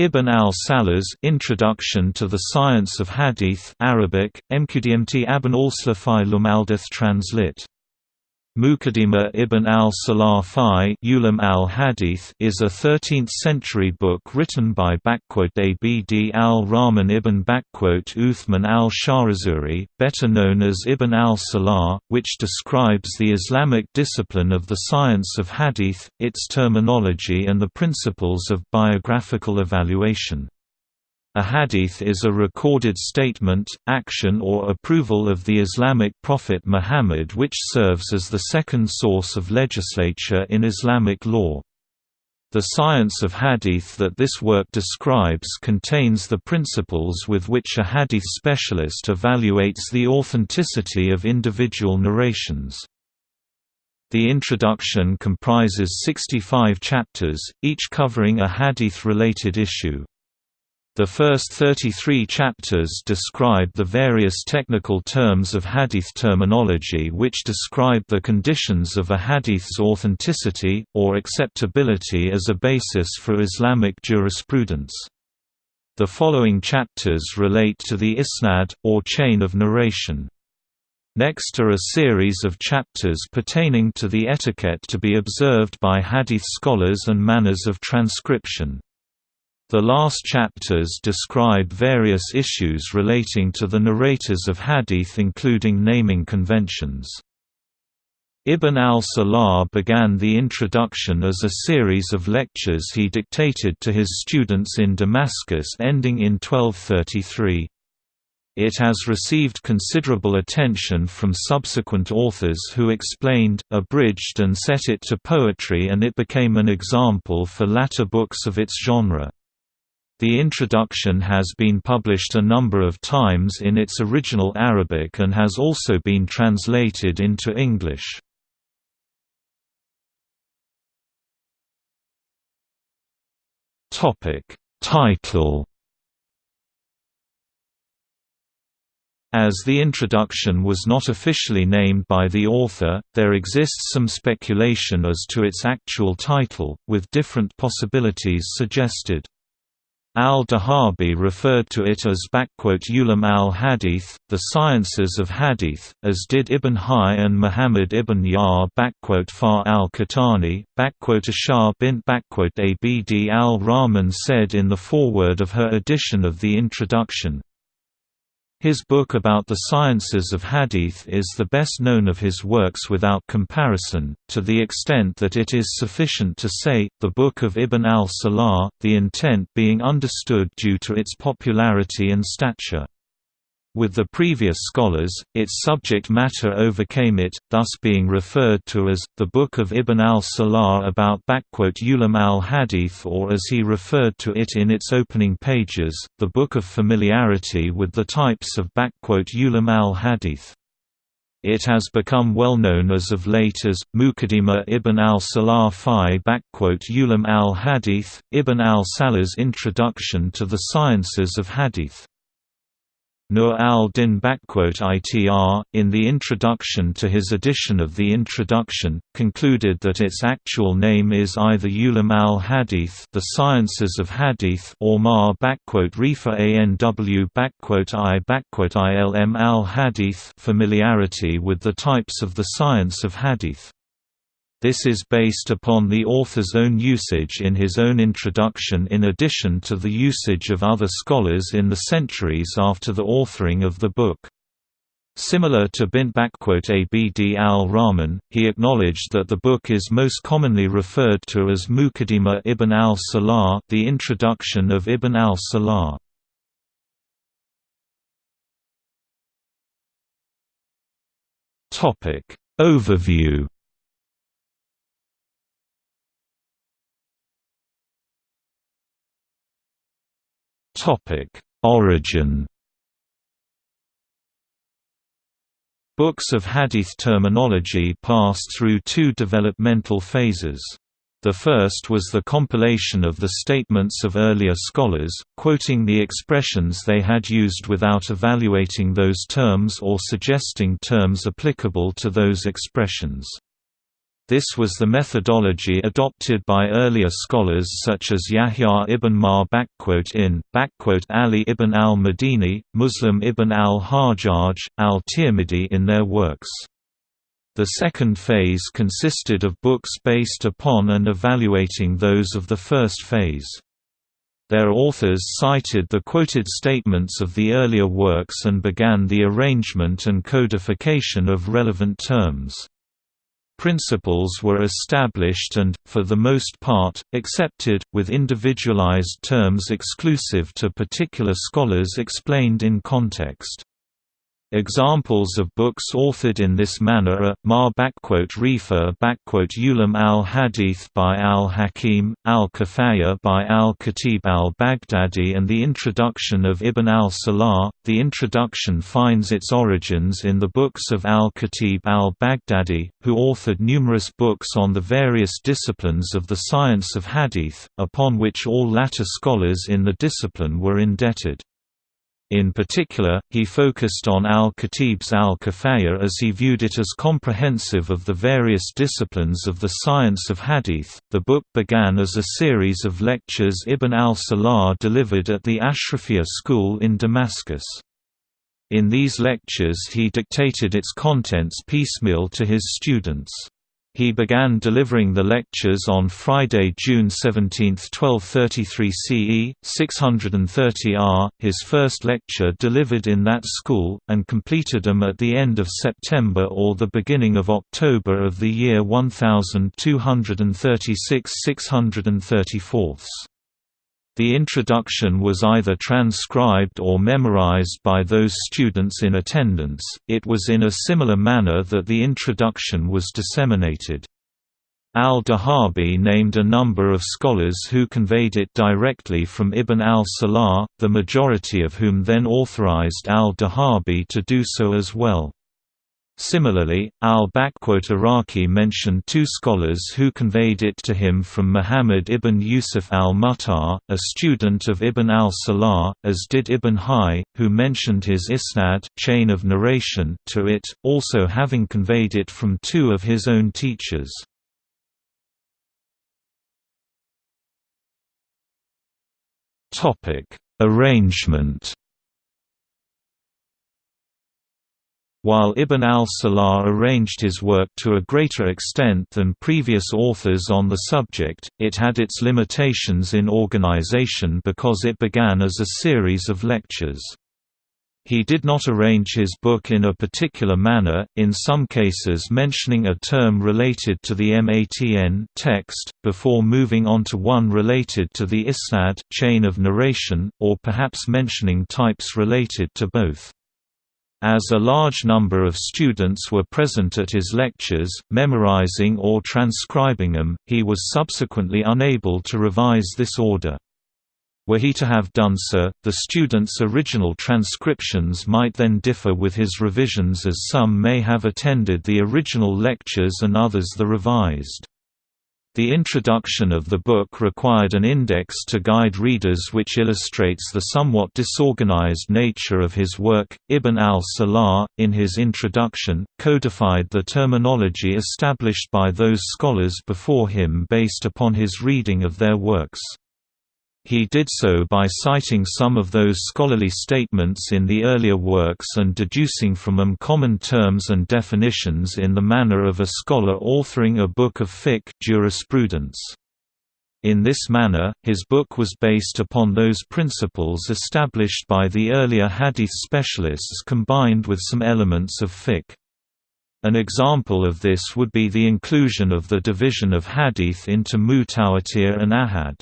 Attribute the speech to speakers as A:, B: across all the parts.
A: Ibn al-Salah's Introduction to the Science of Hadith Arabic, Mqdmt Abn al-Slafai Lumaldith translate Muqaddimah ibn al-Salah fi al-Hadith is a 13th-century book written by Abd al-Rahman ibn Uthman al-Shahrazuri, better known as Ibn al-Salah, which describes the Islamic discipline of the science of hadith, its terminology and the principles of biographical evaluation. A hadith is a recorded statement, action or approval of the Islamic prophet Muhammad which serves as the second source of legislature in Islamic law. The science of hadith that this work describes contains the principles with which a hadith specialist evaluates the authenticity of individual narrations. The introduction comprises 65 chapters, each covering a hadith-related issue. The first 33 chapters describe the various technical terms of hadith terminology which describe the conditions of a hadith's authenticity, or acceptability as a basis for Islamic jurisprudence. The following chapters relate to the isnad, or chain of narration. Next are a series of chapters pertaining to the etiquette to be observed by hadith scholars and manners of transcription. The last chapters describe various issues relating to the narrators of hadith including naming conventions. Ibn al-Salah began the introduction as a series of lectures he dictated to his students in Damascus ending in 1233. It has received considerable attention from subsequent authors who explained, abridged and set it to poetry and it became an example for latter books of its genre. The introduction has been published a number of times in its original Arabic and has also been translated into English. Title As the introduction was not officially named by the author, there exists some speculation as to its actual title, with different possibilities suggested. Al-Dhahabi referred to it as Ulam al-Hadith, the sciences of Hadith, as did Ibn Hay and Muhammad ibn Yar Far al-Qahtani, Ashar bint Abd al-Rahman said in the foreword of her edition of the introduction, his book about the sciences of hadith is the best known of his works without comparison, to the extent that it is sufficient to say, the Book of Ibn al-Salah, the intent being understood due to its popularity and stature. With the previous scholars, its subject matter overcame it, thus being referred to as, the Book of Ibn al-Salah about Ulam al-Hadith or as he referred to it in its opening pages, the Book of Familiarity with the types of Ulam al-Hadith. It has become well known as of late as, Muqaddimah ibn al-Salah fi Ulam al-Hadith, Ibn al-Salah's Introduction to the Sciences of Hadith. Nur al-Din ITR, in the introduction to his edition of the Introduction, concluded that its actual name is either Ulam al-Hadith the Sciences of Hadith or Ma Rifa Anw I Ilm al-Hadith familiarity with the types of the science of Hadith. This is based upon the author's own usage in his own introduction in addition to the usage of other scholars in the centuries after the authoring of the book. Similar to Bint Abd al-Rahman, he acknowledged that the book is most commonly referred to as Muqaddimah ibn al-Salah the introduction of Ibn al-Salah. Overview Topic: Origin. Books of hadith terminology passed through two developmental phases. The first was the compilation of the statements of earlier scholars, quoting the expressions they had used without evaluating those terms or suggesting terms applicable to those expressions. This was the methodology adopted by earlier scholars such as Yahya ibn Ma'in in Ali ibn al-Madini, Muslim ibn al-Hajjaj, al-Tirmidhi in their works. The second phase consisted of books based upon and evaluating those of the first phase. Their authors cited the quoted statements of the earlier works and began the arrangement and codification of relevant terms. Principles were established and, for the most part, accepted, with individualized terms exclusive to particular scholars explained in context. Examples of books authored in this manner are, Ma Rifa Ulam al-Hadith by al-Hakim, al-Kifaya by al-Khatib al-Baghdadi and the introduction of Ibn al-Salah. The introduction finds its origins in the books of al-Khatib al-Baghdadi, who authored numerous books on the various disciplines of the science of hadith, upon which all latter scholars in the discipline were indebted. In particular, he focused on al-Khatib's al-Kifaya as he viewed it as comprehensive of the various disciplines of the science of hadith. The book began as a series of lectures Ibn al-Salah delivered at the Ashrafiyya school in Damascus. In these lectures he dictated its contents piecemeal to his students. He began delivering the lectures on Friday, June 17, 1233 CE, 630 R, his first lecture delivered in that school, and completed them at the end of September or the beginning of October of the year 1236 634. The introduction was either transcribed or memorized by those students in attendance, it was in a similar manner that the introduction was disseminated. Al-Dhahabi named a number of scholars who conveyed it directly from Ibn al-Salah, the majority of whom then authorized al-Dhahabi to do so as well. Similarly, al-Iraqi mentioned two scholars who conveyed it to him from Muhammad ibn Yusuf al-Muttar, a student of Ibn al-Salah, as did Ibn Hay, who mentioned his isnad chain of narration to it, also having conveyed it from two of his own teachers. Arrangement While Ibn al-Salah arranged his work to a greater extent than previous authors on the subject, it had its limitations in organization because it began as a series of lectures. He did not arrange his book in a particular manner, in some cases mentioning a term related to the matn text, before moving on to one related to the isnad chain of narration, or perhaps mentioning types related to both. As a large number of students were present at his lectures, memorizing or transcribing them, he was subsequently unable to revise this order. Were he to have done so, the students' original transcriptions might then differ with his revisions as some may have attended the original lectures and others the revised. The introduction of the book required an index to guide readers which illustrates the somewhat disorganized nature of his work. Ibn al-Salah, in his introduction, codified the terminology established by those scholars before him based upon his reading of their works. He did so by citing some of those scholarly statements in the earlier works and deducing from them common terms and definitions in the manner of a scholar authoring a book of fiqh jurisprudence. In this manner, his book was based upon those principles established by the earlier hadith specialists combined with some elements of fiqh. An example of this would be the inclusion of the division of hadith into mutawatir and ahad.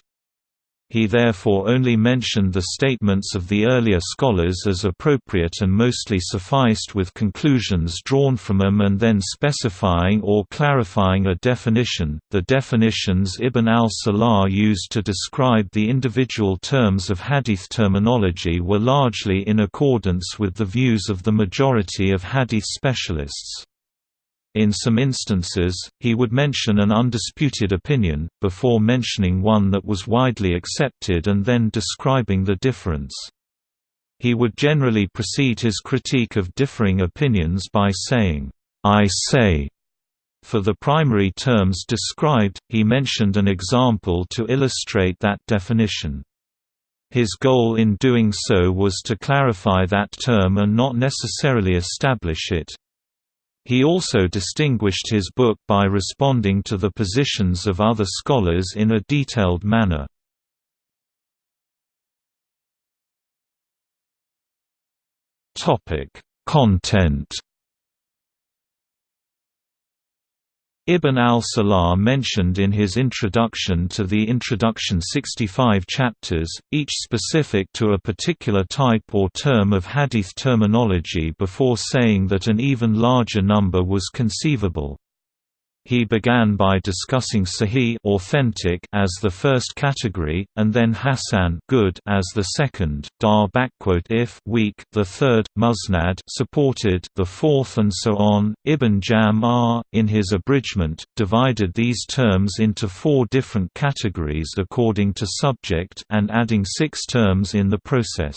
A: He therefore only mentioned the statements of the earlier scholars as appropriate and mostly sufficed with conclusions drawn from them and then specifying or clarifying a definition. The definitions Ibn al-Salah used to describe the individual terms of hadith terminology were largely in accordance with the views of the majority of hadith specialists. In some instances, he would mention an undisputed opinion, before mentioning one that was widely accepted and then describing the difference. He would generally precede his critique of differing opinions by saying, I say. For the primary terms described, he mentioned an example to illustrate that definition. His goal in doing so was to clarify that term and not necessarily establish it. He also distinguished his book by responding to the positions of other scholars in a detailed manner. Content Ibn al-Salah mentioned in his introduction to the introduction 65 chapters, each specific to a particular type or term of hadith terminology before saying that an even larger number was conceivable. He began by discussing sahih authentic as the first category, and then hasan good as the second, dar if weak the third, musnad supported the fourth and so on. Ibn Jam in his abridgment, divided these terms into four different categories according to subject and adding six terms in the process.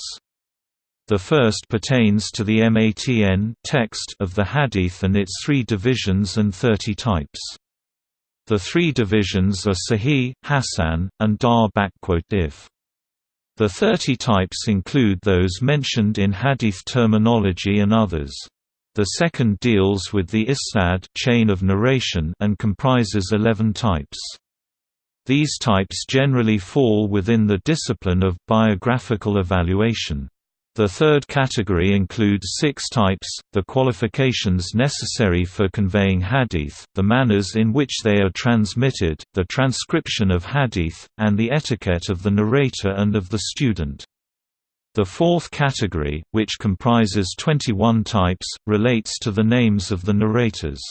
A: The first pertains to the matn text of the hadith and its three divisions and 30 types. The three divisions are Sahih, Hasan, and Dar if. The 30 types include those mentioned in hadith terminology and others. The second deals with the isnad chain of narration and comprises 11 types. These types generally fall within the discipline of biographical evaluation. The third category includes six types, the qualifications necessary for conveying hadith, the manners in which they are transmitted, the transcription of hadith, and the etiquette of the narrator and of the student. The fourth category, which comprises 21 types, relates to the names of the narrators.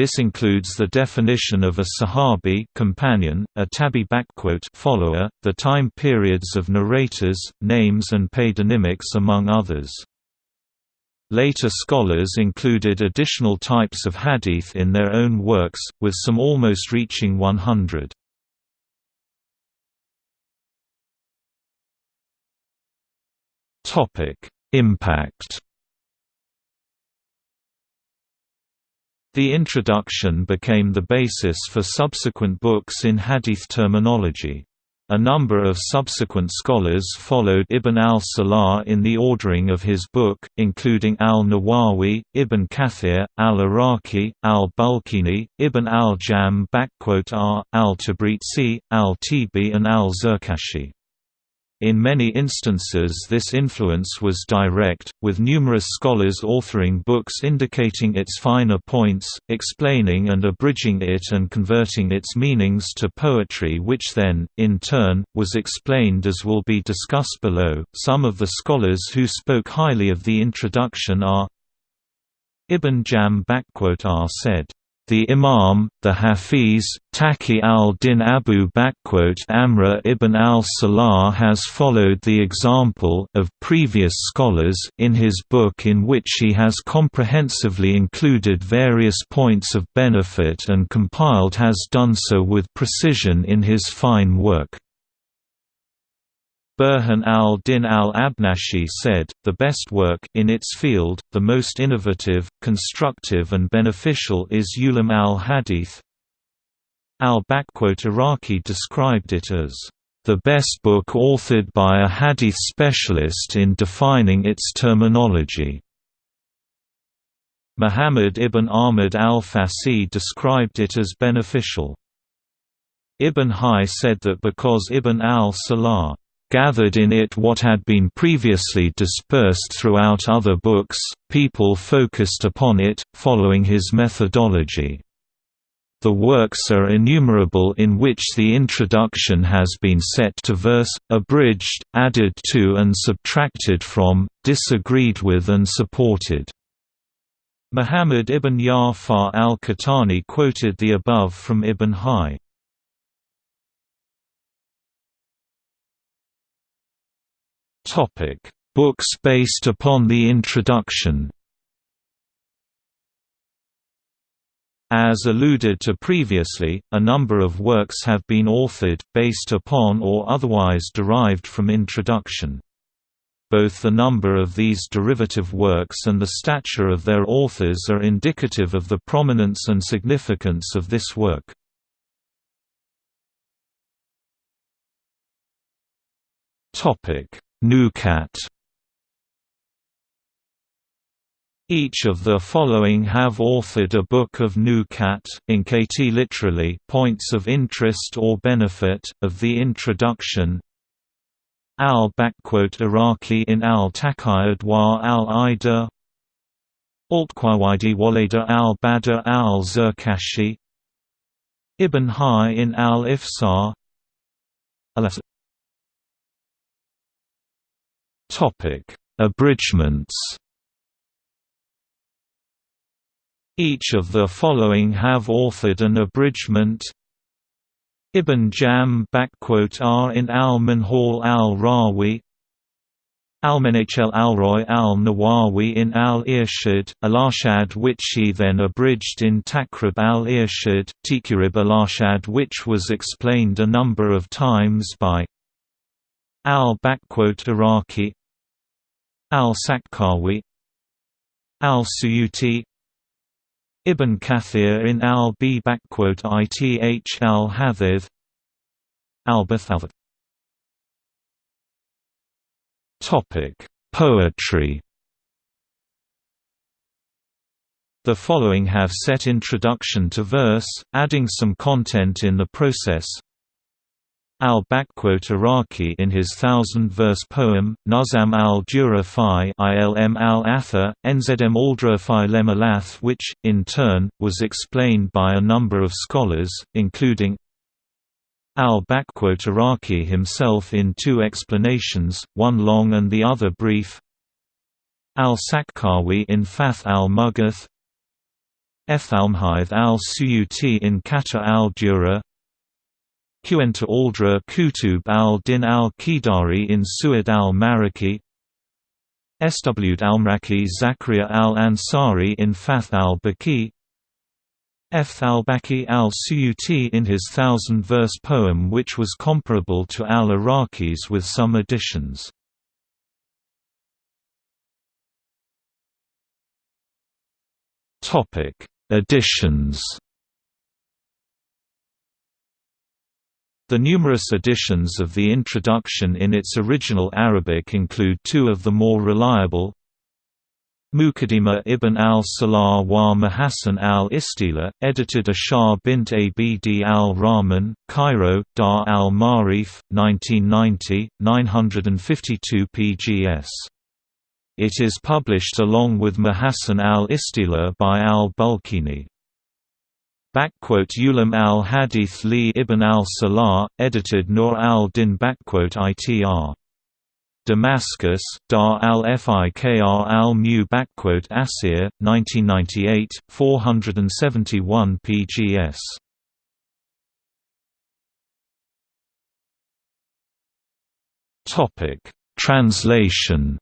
A: This includes the definition of a sahabi companion, a tabi follower, the time periods of narrators, names and paidonymics among others. Later scholars included additional types of hadith in their own works, with some almost reaching 100. Impact The introduction became the basis for subsequent books in hadith terminology. A number of subsequent scholars followed Ibn al-Salah in the ordering of his book, including al-Nawawi, Ibn Kathir, al-Iraqi, al-Bulkini, Ibn al-Jam r, al-Tabrizi, al-Tibi and al-Zarkashi. In many instances this influence was direct, with numerous scholars authoring books indicating its finer points, explaining and abridging it and converting its meanings to poetry which then, in turn, was explained as will be discussed below. Some of the scholars who spoke highly of the introduction are Ibn Jam R said the Imam, the Hafiz, Taqi al-Din Abu Amr ibn al-Salah has followed the example of previous scholars in his book in which he has comprehensively included various points of benefit and compiled has done so with precision in his fine work. Burhan al-Din al-Abnashi said, the best work in its field, the most innovative, constructive and beneficial is Ulam al-Hadith. Al-Iraqi described it as the best book authored by a hadith specialist in defining its terminology. Muhammad ibn Ahmad al-Fasi described it as beneficial. Ibn Hay said that because Ibn al-Salah gathered in it what had been previously dispersed throughout other books, people focused upon it, following his methodology. The works are innumerable in which the introduction has been set to verse, abridged, added to and subtracted from, disagreed with and supported. Muhammad ibn Ya'far al-Qahtani quoted the above from Ibn Hay. Topic: Books based upon the introduction. As alluded to previously, a number of works have been authored, based upon or otherwise derived from introduction. both the number of these derivative works and the stature of their authors are indicative of the prominence and significance of this work. Nucat Each of the following have authored a book of Nucat in KT literally points of interest or benefit, of the introduction. al-Iraqi in al-Taqayud wa al-Ida Altqawidi Walida al-Badr al-Zarkashi Ibn Hai in al-Ifsar Abridgments. Each of the following have authored an abridgment. Ibn Jam R in al-Minhal al-Rawi. Al-Menachel al-Roy al-Nawawi in al-Irshad, al-Arshad which he then abridged in Taqrib al-Irshad, Tikurib al-Arshad which was explained a number of times by al-Iraqi al-Sakhawi al-Suyuti Ibn Kathir in al-B ith al-Hadith Al-Bathavat Topic: Poetry. The following have set introduction to verse, adding some content in the process al-Iraqi in his thousand-verse poem, Nazam al-Dura fi ilm al-Atha, Nzm aldra fi lemalath which, in turn, was explained by a number of scholars, including al-Iraqi himself in two explanations, one long and the other brief. al-Sakhawi in Fath al-Mughith Ethalmhith al-Suyuti in Kata al-Dura Qenta Aldra Kutub al-Din al-Qidari in Su'ad al-Maraki Swd al-Mraki Zakaria al-Ansari in Fath al-Baqi F. al-Baqi al-Suyuti in his thousand-verse poem which was comparable to al-Iraqi's with some additions. Additions The numerous editions of the introduction in its original Arabic include two of the more reliable Muqaddimah ibn al-Salah wa Mahassan al-Istila, edited Ashar bint Abd al-Rahman, Cairo, Dar al-Marif, 1990, 952 pgs. It is published along with Mahassan al-Istila by al-Bulkini. Ulam al-Hadith li ibn al-Salah, edited Nur al-Din itr. Damascus, Dar al-Fikr al-Mu Asir, 1998, 471 pgs. Translation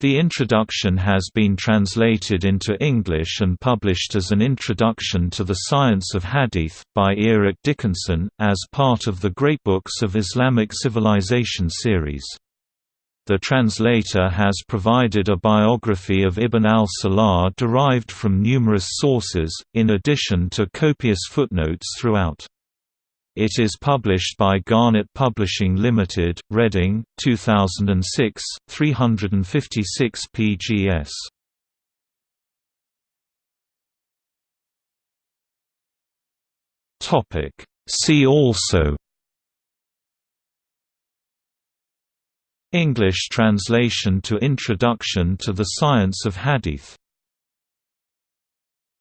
A: The introduction has been translated into English and published as an Introduction to the Science of Hadith, by Eric Dickinson, as part of the Great Books of Islamic Civilization series. The translator has provided a biography of Ibn al-Salah derived from numerous sources, in addition to copious footnotes throughout. It is published by Garnet Publishing Limited, Reading, 2006, 356 pgs. Topic. See also. English translation to Introduction to the Science of Hadith